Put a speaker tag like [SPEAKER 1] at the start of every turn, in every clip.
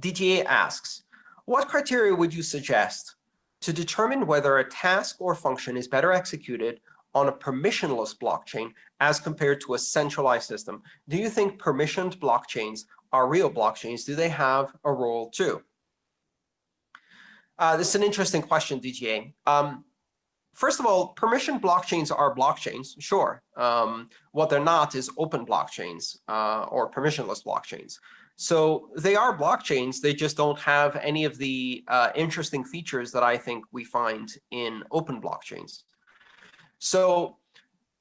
[SPEAKER 1] DTA asks, what criteria would you suggest to determine whether a task or function is better executed on a permissionless blockchain as compared to a centralized system? Do you think permissioned blockchains are real blockchains? Do they have a role too? Uh, this is an interesting question, DTA. Um, first of all, permission blockchains are blockchains, sure. Um, what they're not is open blockchains uh, or permissionless blockchains. So they are blockchains. They just don't have any of the uh, interesting features that I think we find in open blockchains. So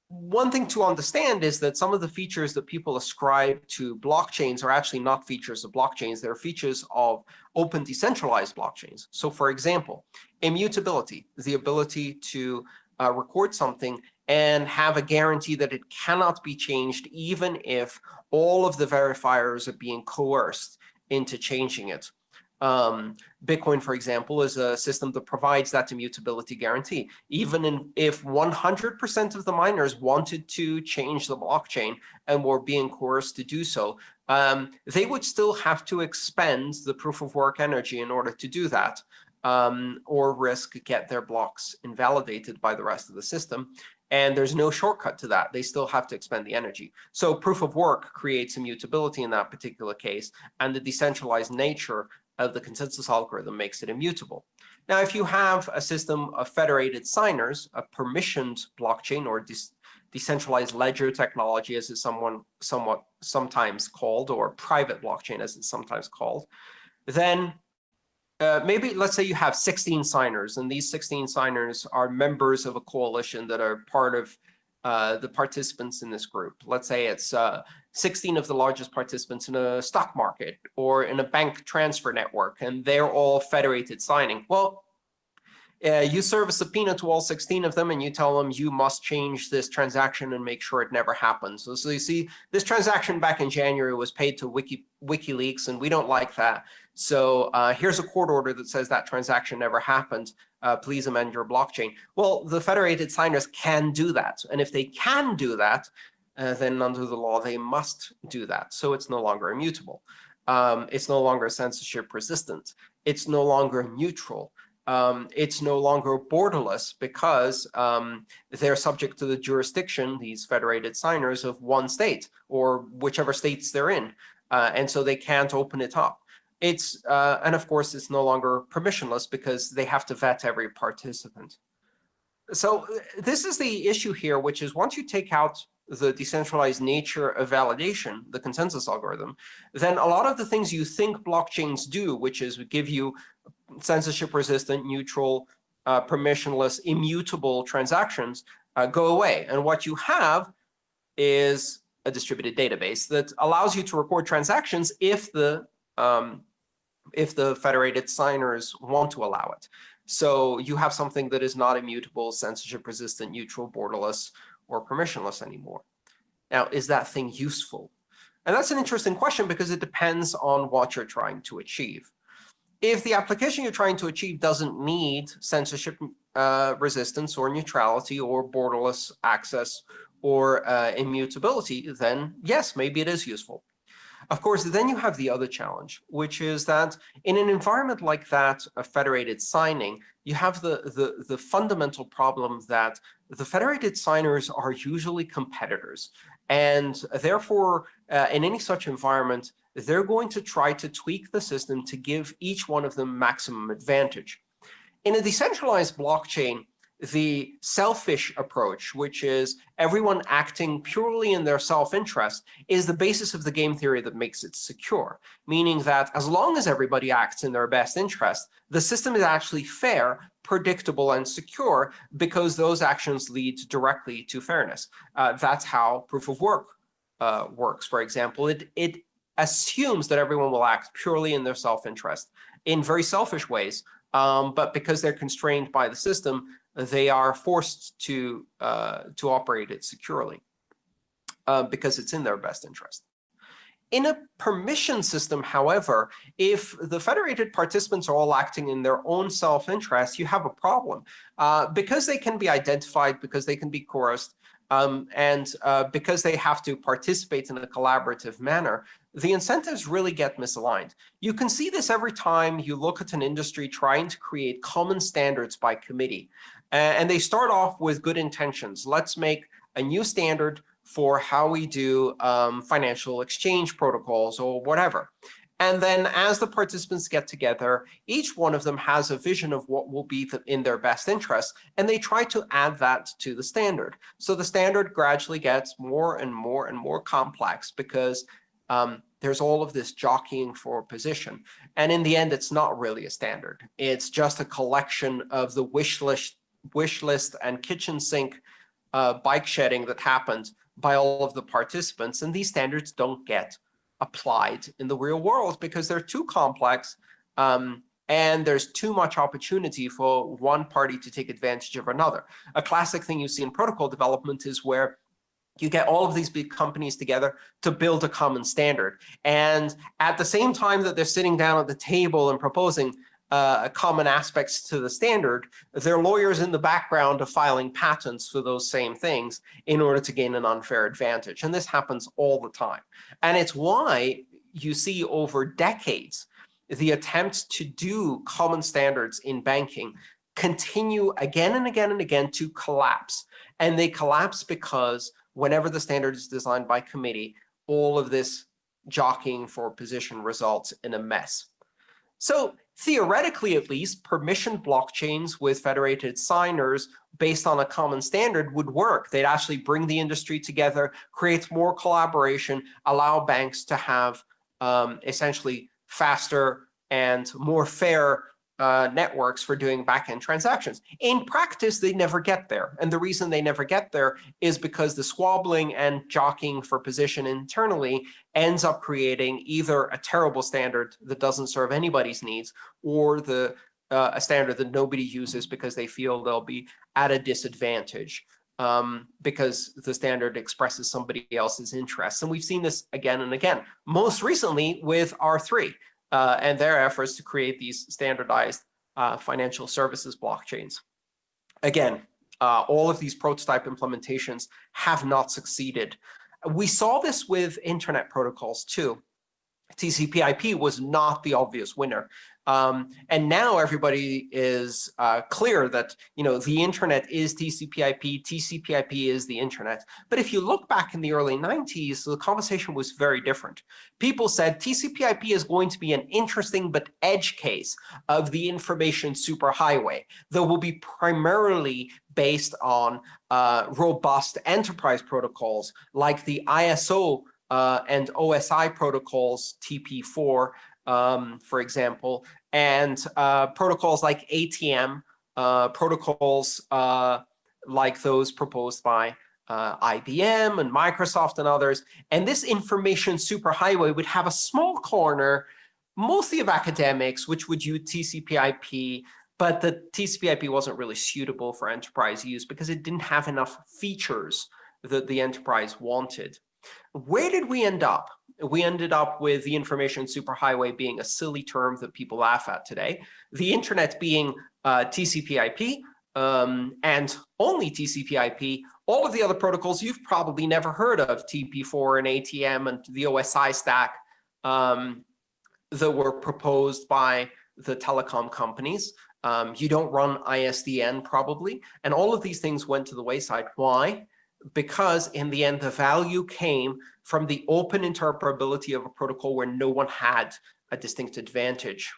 [SPEAKER 1] one thing to understand is that some of the features that people ascribe to blockchains are actually not features of blockchains. They're features of open decentralized blockchains. So for example, immutability, the ability to uh, record something and have a guarantee that it cannot be changed even if all of the verifiers are being coerced into changing it. Um, Bitcoin, for example, is a system that provides that immutability guarantee. Even in, if 100% of the miners wanted to change the blockchain and were being coerced to do so, um, they would still have to expend the proof of work energy in order to do that, um, or risk get their blocks invalidated by the rest of the system. And there's no shortcut to that. They still have to expend the energy. So proof of work creates immutability in that particular case, and the decentralized nature of the consensus algorithm makes it immutable. Now, if you have a system of federated signers, a permissioned blockchain or de decentralized ledger technology, as it's someone, somewhat sometimes called, or private blockchain, as it's sometimes called, then uh, maybe let's say you have 16 signers, and these 16 signers are members of a coalition that are part of uh, the participants in this group. Let's say it's uh, 16 of the largest participants in a stock market or in a bank transfer network, and they're all federated signing. Well, uh, you serve a subpoena to all 16 of them, and you tell them you must change this transaction and make sure it never happens. So, so you see, this transaction back in January was paid to Wiki, WikiLeaks, and we don't like that. So uh, here's a court order that says that transaction never happened. Uh, please amend your blockchain. Well, the federated signers can do that. And if they can do that, uh, then under the law, they must do that. So it's no longer immutable. Um, it's no longer censorship resistant. It's no longer neutral. Um, it's no longer borderless because um, they're subject to the jurisdiction, these federated signers, of one state or whichever states they're in. Uh, and so they can't open it up. It's uh, and of course it's no longer permissionless because they have to vet every participant. So uh, this is the issue here, which is once you take out the decentralized nature of validation, the consensus algorithm, then a lot of the things you think blockchains do, which is give you censorship-resistant, neutral, uh, permissionless, immutable transactions, uh, go away. And what you have is a distributed database that allows you to record transactions if the um, if the federated signers want to allow it. So you have something that is not immutable, censorship resistant, neutral, borderless, or permissionless anymore. Now, is that thing useful? And that's an interesting question because it depends on what you're trying to achieve. If the application you're trying to achieve doesn't need censorship uh, resistance or neutrality or borderless access or uh, immutability, then yes, maybe it is useful. Of course, then you have the other challenge, which is that in an environment like that of federated signing, you have the, the, the fundamental problem that the federated signers are usually competitors. And therefore, uh, in any such environment, they're going to try to tweak the system to give each one of them maximum advantage. In a decentralized blockchain, the selfish approach, which is everyone acting purely in their self-interest, is the basis of the game theory that makes it secure, meaning that as long as everybody acts in their best interest, the system is actually fair, predictable, and secure because those actions lead directly to fairness. Uh, that's how proof of work uh, works, for example. It, it assumes that everyone will act purely in their self-interest in very selfish ways, um, but because they're constrained by the system, they are forced to, uh, to operate it securely uh, because it's in their best interest. In a permission system, however, if the federated participants are all acting in their own self-interest, you have a problem. Uh, because they can be identified, because they can be coerced, Um, and uh, because they have to participate in a collaborative manner, the incentives really get misaligned. You can see this every time you look at an industry trying to create common standards by committee. and they start off with good intentions. Let's make a new standard for how we do um, financial exchange protocols or whatever. And then as the participants get together, each one of them has a vision of what will be in their best interest, and they try to add that to the standard. So the standard gradually gets more and more and more complex because um, there's all of this jockeying for position. And in the end, it's not really a standard. It's just a collection of the wish list, wish list and kitchen sink uh, bike shedding that happened by all of the participants. And these standards don't get applied in the real world because they're too complex um, and there's too much opportunity for one party to take advantage of another. A classic thing you see in protocol development is where you get all of these big companies together to build a common standard. And at the same time that they're sitting down at the table and proposing uh, common aspects to the standard, their lawyers in the background are filing patents for those same things in order to gain an unfair advantage. And this happens all the time. And it's why you see over decades the attempts to do common standards in banking continue again and again and again to collapse. And they collapse because whenever the standard is designed by committee, all of this jockeying for position results in a mess. So theoretically, at least, permission blockchains with federated signers based on a common standard would work. They'd actually bring the industry together, create more collaboration, allow banks to have um, essentially faster and more fair uh, networks for doing backend transactions. In practice, they never get there. And the reason they never get there is because the squabbling and jockeying for position internally ends up creating either a terrible standard that doesn't serve anybody's needs or the uh, a standard that nobody uses because they feel they'll be at a disadvantage um, because the standard expresses somebody else's interests. And we've seen this again and again, most recently with R3 uh, and their efforts to create these standardized uh, financial services blockchains. Again, uh, all of these prototype implementations have not succeeded. We saw this with internet protocols too. TCP/IP was not the obvious winner. Um, and now everybody is uh, clear that you know the internet is TCP/IP, TCP/IP is the internet. But if you look back in the early 90s, the conversation was very different. People said TCP/IP is going to be an interesting but edge case of the information superhighway that will be primarily based on uh, robust enterprise protocols like the ISO uh, and OSI protocols, TP4, um, for example, and uh, protocols like ATM, uh, protocols uh, like those proposed by uh, IBM and Microsoft and others. And this information superhighway would have a small corner, mostly of academics, which would use TCP/IP, but the TCP/IP wasn't really suitable for enterprise use because it didn't have enough features that the enterprise wanted. Where did we end up? We ended up with the information superhighway being a silly term that people laugh at today, the internet being uh, TCP/IP, um, and only TCP/IP. All of the other protocols you've probably never heard of, TP4 and ATM and the OSI stack um, that were proposed by the telecom companies. Um, you don't run ISDN probably, and all of these things went to the wayside. Why? Because in the end, the value came from the open interoperability of a protocol where no one had a distinct advantage.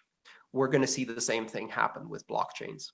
[SPEAKER 1] We're going to see the same thing happen with blockchains.